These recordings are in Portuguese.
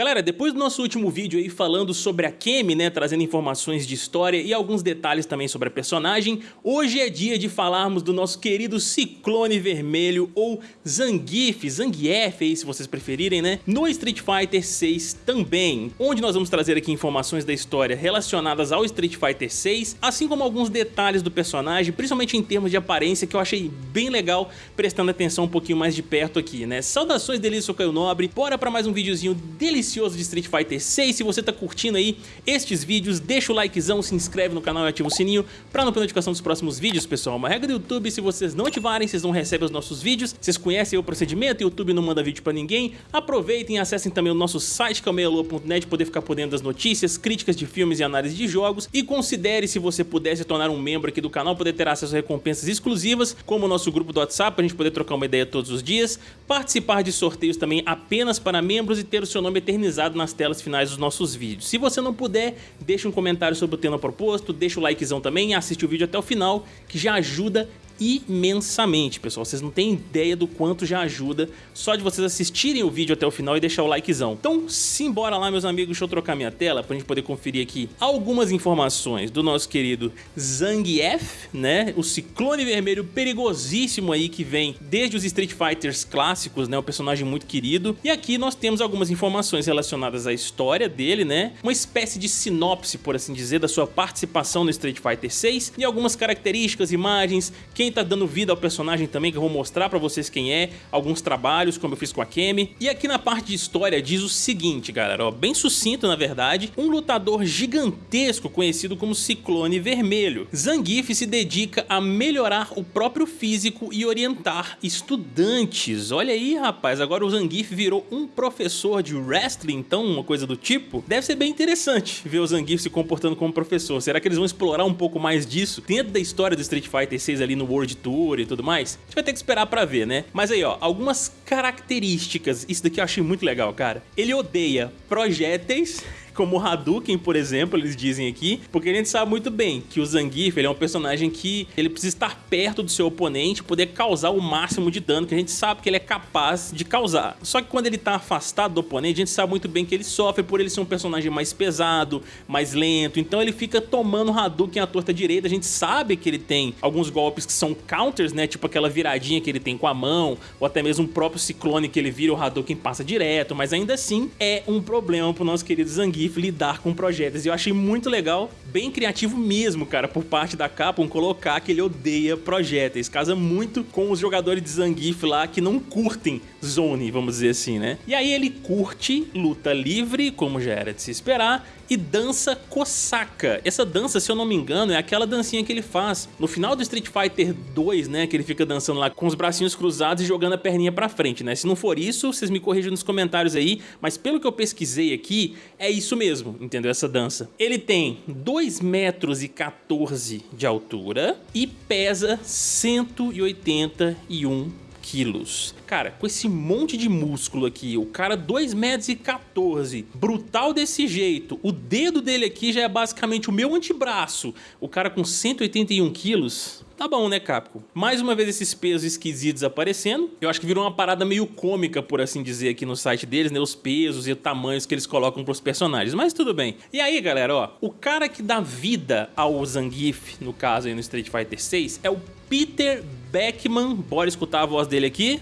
Galera, depois do nosso último vídeo aí falando sobre a Kemi, né, trazendo informações de história e alguns detalhes também sobre a personagem, hoje é dia de falarmos do nosso querido Ciclone Vermelho ou Zangief, Zangief aí se vocês preferirem, né, no Street Fighter 6 também, onde nós vamos trazer aqui informações da história relacionadas ao Street Fighter 6, assim como alguns detalhes do personagem, principalmente em termos de aparência, que eu achei bem legal, prestando atenção um pouquinho mais de perto aqui, né. Saudações delícia, sou Caio Nobre, bora pra mais um videozinho delicioso de Street Fighter 6. Se você tá curtindo aí estes vídeos, deixa o likezão, se inscreve no canal e ativa o sininho pra não perder notificação dos próximos vídeos, pessoal. Uma regra do YouTube, se vocês não ativarem, vocês não recebem os nossos vídeos. Vocês conhecem o procedimento, o YouTube não manda vídeo pra ninguém. Aproveitem e acessem também o nosso site, é meialua.net, poder ficar por dentro das notícias, críticas de filmes e análise de jogos. E considere, se você puder, se tornar um membro aqui do canal, poder ter acesso a recompensas exclusivas, como o nosso grupo do WhatsApp, pra gente poder trocar uma ideia todos os dias, participar de sorteios também apenas para membros e ter o seu nome eternizado nas telas finais dos nossos vídeos. Se você não puder, deixa um comentário sobre o tema proposto, deixa o likezão também, assiste o vídeo até o final, que já ajuda imensamente, pessoal. Vocês não têm ideia do quanto já ajuda só de vocês assistirem o vídeo até o final e deixar o likezão. Então, simbora lá, meus amigos. Deixa eu trocar minha tela pra gente poder conferir aqui algumas informações do nosso querido Zangief, né? O ciclone vermelho perigosíssimo aí que vem desde os Street Fighters clássicos, né? O personagem muito querido. E aqui nós temos algumas informações relacionadas à história dele, né? Uma espécie de sinopse, por assim dizer, da sua participação no Street Fighter 6 e algumas características, imagens, quem tá dando vida ao personagem também, que eu vou mostrar pra vocês quem é, alguns trabalhos, como eu fiz com a Kemi. E aqui na parte de história diz o seguinte, galera, ó, bem sucinto na verdade, um lutador gigantesco conhecido como Ciclone Vermelho. Zangief se dedica a melhorar o próprio físico e orientar estudantes. Olha aí, rapaz, agora o Zangief virou um professor de wrestling, então, uma coisa do tipo. Deve ser bem interessante ver o Zangief se comportando como professor. Será que eles vão explorar um pouco mais disso dentro da história do Street Fighter 6 ali no World World Tour e tudo mais, a gente vai ter que esperar pra ver, né? Mas aí, ó, algumas características, isso daqui eu achei muito legal, cara. Ele odeia projéteis como o Hadouken, por exemplo, eles dizem aqui, porque a gente sabe muito bem que o Zangief ele é um personagem que ele precisa estar perto do seu oponente, poder causar o máximo de dano que a gente sabe que ele é capaz de causar. Só que quando ele está afastado do oponente, a gente sabe muito bem que ele sofre por ele ser um personagem mais pesado, mais lento, então ele fica tomando Hadouken à torta direita, a gente sabe que ele tem alguns golpes que são counters, né, tipo aquela viradinha que ele tem com a mão, ou até mesmo o próprio ciclone que ele vira, o Hadouken passa direto, mas ainda assim é um problema pro nosso querido Zangief lidar com projéteis. E eu achei muito legal, bem criativo mesmo, cara, por parte da Capcom colocar que ele odeia projéteis. Casa muito com os jogadores de Zangief lá que não curtem Zone, vamos dizer assim, né? E aí ele curte luta livre, como já era de se esperar, e dança Kosaka. Essa dança, se eu não me engano, é aquela dancinha que ele faz no final do Street Fighter 2, né, que ele fica dançando lá com os bracinhos cruzados e jogando a perninha pra frente, né? Se não for isso, vocês me corrijam nos comentários aí, mas pelo que eu pesquisei aqui, é isso mesmo, entendeu? Essa dança. Ele tem 2 metros e 14 de altura e pesa 181 quilos. Cara, com esse monte de músculo aqui, o cara 2 metros e 14, brutal desse jeito, o dedo dele aqui já é basicamente o meu antebraço, o cara com 181 quilos, Tá bom, né, Capcom? Mais uma vez esses pesos esquisitos aparecendo. Eu acho que virou uma parada meio cômica, por assim dizer, aqui no site deles, né? Os pesos e os tamanhos que eles colocam pros personagens. Mas tudo bem. E aí, galera, ó. O cara que dá vida ao Zangief, no caso aí no Street Fighter 6, é o Peter Beckman. Bora escutar a voz dele aqui.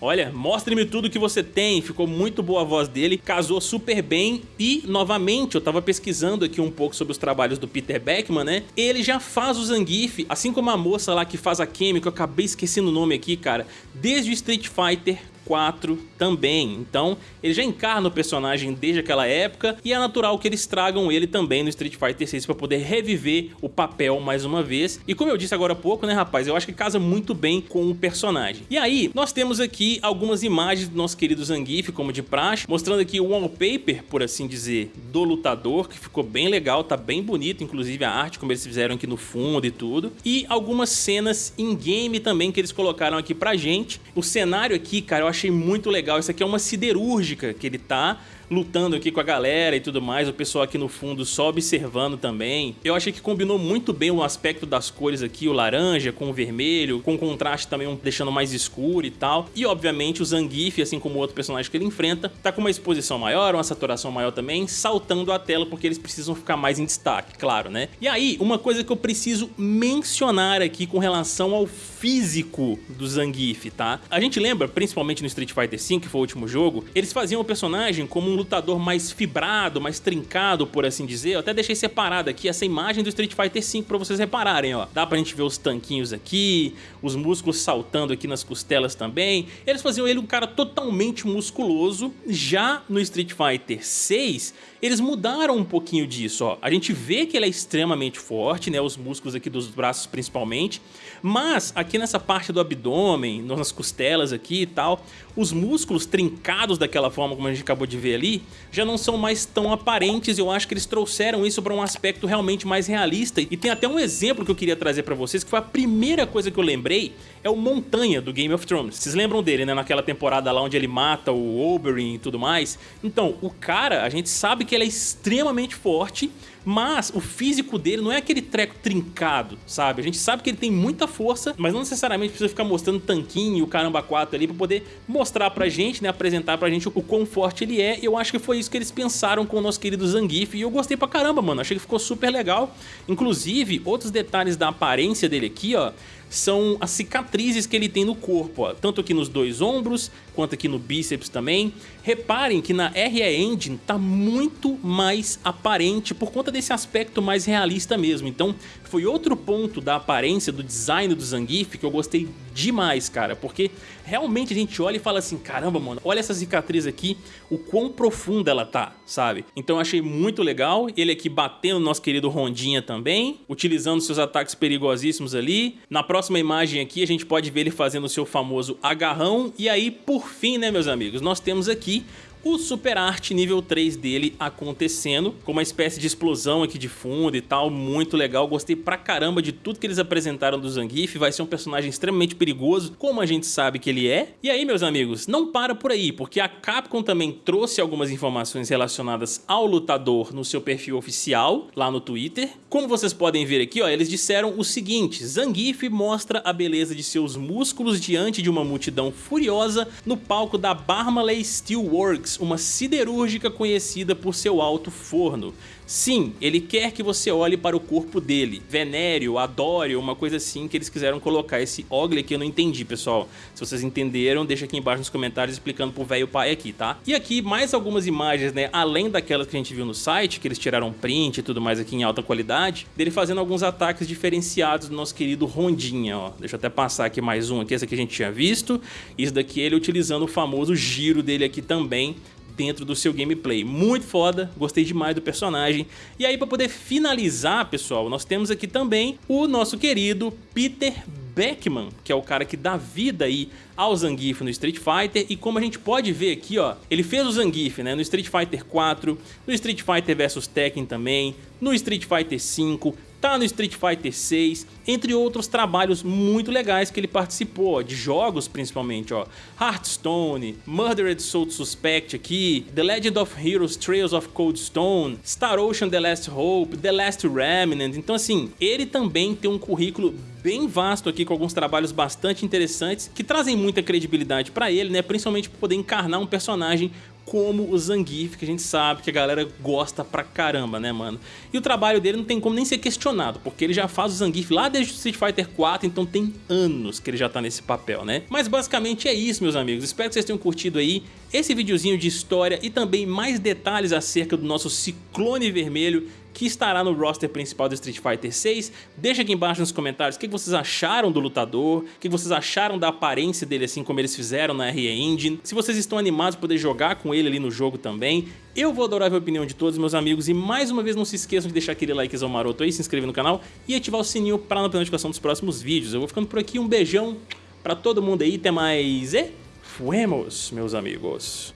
Olha, mostre-me tudo que você tem. Ficou muito boa a voz dele, casou super bem. E, novamente, eu tava pesquisando aqui um pouco sobre os trabalhos do Peter Beckman, né? Ele já faz o Zangief, assim como a moça lá que faz a Kemi, que eu acabei esquecendo o nome aqui, cara, desde o Street Fighter 4 também. Então, ele já encarna o personagem desde aquela época e é natural que eles tragam ele também no Street Fighter 6 para poder reviver o papel mais uma vez. E como eu disse agora há pouco, né, rapaz, eu acho que casa muito bem com o personagem. E aí, nós temos aqui algumas imagens do nosso querido Zangief, como de praxe, mostrando aqui o wallpaper, por assim dizer, do lutador, que ficou bem legal, tá bem bonito, inclusive a arte, como eles fizeram aqui no fundo e tudo. E algumas cenas in-game também que eles colocaram aqui pra gente. O cenário aqui, cara, eu achei muito legal. Isso aqui é uma siderúrgica que ele tá lutando aqui com a galera e tudo mais, o pessoal aqui no fundo só observando também. Eu achei que combinou muito bem o aspecto das cores aqui, o laranja com o vermelho, com contraste também deixando mais escuro e tal. E obviamente o Zangief, assim como o outro personagem que ele enfrenta, tá com uma exposição maior, uma saturação maior também, saltando a tela porque eles precisam ficar mais em destaque, claro, né? E aí, uma coisa que eu preciso mencionar aqui com relação ao físico do Zangief, tá? A gente lembra, principalmente no Street Fighter V, que foi o último jogo, eles faziam o personagem como um lutador mais fibrado, mais trincado, por assim dizer. Eu até deixei separado aqui essa imagem do Street Fighter V pra vocês repararem, ó. Dá pra gente ver os tanquinhos aqui, os músculos saltando aqui nas costelas também. Eles faziam ele um cara totalmente musculoso. Já no Street Fighter 6, eles mudaram um pouquinho disso, ó. A gente vê que ele é extremamente forte, né, os músculos aqui dos braços principalmente, mas aqui nessa parte do abdômen, nas costelas aqui e tal, os músculos trincados daquela forma como a gente acabou de ver ali, já não são mais tão aparentes, eu acho que eles trouxeram isso para um aspecto realmente mais realista. E tem até um exemplo que eu queria trazer para vocês, que foi a primeira coisa que eu lembrei, é o Montanha do Game of Thrones. Vocês lembram dele, né, naquela temporada lá onde ele mata o Oberyn e tudo mais? Então, o cara, a gente sabe que que ele é extremamente forte, mas o físico dele não é aquele treco trincado, sabe? A gente sabe que ele tem muita força, mas não necessariamente precisa ficar mostrando tanquinho e o caramba 4 ali pra poder mostrar pra gente, né, apresentar pra gente o quão forte ele é. E eu acho que foi isso que eles pensaram com o nosso querido Zangief e eu gostei pra caramba, mano. Achei que ficou super legal. Inclusive, outros detalhes da aparência dele aqui, ó, são as cicatrizes que ele tem no corpo, ó, tanto aqui nos dois ombros, quanto aqui no bíceps também. Reparem que na RE Engine tá muito mais aparente por conta desse aspecto mais realista mesmo. Então foi outro ponto da aparência, do design do Zangief que eu gostei demais, cara, porque realmente a gente olha e fala assim, caramba, mano, olha essa cicatriz aqui, o quão profunda ela tá, sabe? Então eu achei muito legal, ele aqui batendo no nosso querido Rondinha também, utilizando seus ataques perigosíssimos ali. Na próxima imagem aqui a gente pode ver ele fazendo o seu famoso agarrão, e aí por fim, né meus amigos, nós temos aqui o Super Art nível 3 dele acontecendo, com uma espécie de explosão aqui de fundo e tal, muito legal, gostei pra caramba de tudo que eles apresentaram do Zangief, vai ser um personagem extremamente perigoso, como a gente sabe que ele é. E aí, meus amigos, não para por aí, porque a Capcom também trouxe algumas informações relacionadas ao lutador no seu perfil oficial, lá no Twitter. Como vocês podem ver aqui, ó, eles disseram o seguinte, Zangief mostra a beleza de seus músculos diante de uma multidão furiosa no palco da Barmaley Steelworks, uma siderúrgica conhecida por seu alto forno. Sim, ele quer que você olhe para o corpo dele, venere-o, adore uma coisa assim que eles quiseram colocar. Esse Ogli que eu não entendi, pessoal. Se vocês entenderam, deixa aqui embaixo nos comentários explicando pro velho pai aqui, tá? E aqui mais algumas imagens, né, além daquelas que a gente viu no site, que eles tiraram print e tudo mais aqui em alta qualidade, dele fazendo alguns ataques diferenciados do nosso querido Rondinha, ó. Deixa eu até passar aqui mais um aqui, esse aqui a gente tinha visto. Isso daqui ele utilizando o famoso giro dele aqui também, dentro do seu gameplay. Muito foda, gostei demais do personagem. E aí para poder finalizar, pessoal, nós temos aqui também o nosso querido Peter Beckman, que é o cara que dá vida aí ao Zangief no Street Fighter e como a gente pode ver aqui, ó, ele fez o Zangief, né, no Street Fighter 4, no Street Fighter vs Tekken também, no Street Fighter 5, tá no Street Fighter 6, entre outros trabalhos muito legais que ele participou, de jogos principalmente, ó. Hearthstone, Murdered Soul Suspect aqui, The Legend of Heroes Trails of Cold Stone, Star Ocean The Last Hope, The Last Remnant, então assim, ele também tem um currículo bem vasto aqui com alguns trabalhos bastante interessantes que trazem muita credibilidade para ele, né, principalmente para poder encarnar um personagem como o Zangief, que a gente sabe que a galera gosta pra caramba, né, mano? E o trabalho dele não tem como nem ser questionado, porque ele já faz o Zangief lá desde o Street Fighter 4, então tem anos que ele já tá nesse papel, né? Mas basicamente é isso, meus amigos. Espero que vocês tenham curtido aí esse videozinho de história e também mais detalhes acerca do nosso Ciclone Vermelho que estará no roster principal do Street Fighter 6. Deixa aqui embaixo nos comentários o que vocês acharam do lutador, o que vocês acharam da aparência dele assim como eles fizeram na RE Engine, se vocês estão animados por poder jogar com ele ali no jogo também. Eu vou adorar ver a opinião de todos meus amigos e mais uma vez não se esqueçam de deixar aquele likezão maroto aí, se inscrever no canal e ativar o sininho para não perder notificação dos próximos vídeos. Eu vou ficando por aqui, um beijão pra todo mundo aí, até mais e fuemos, meus amigos.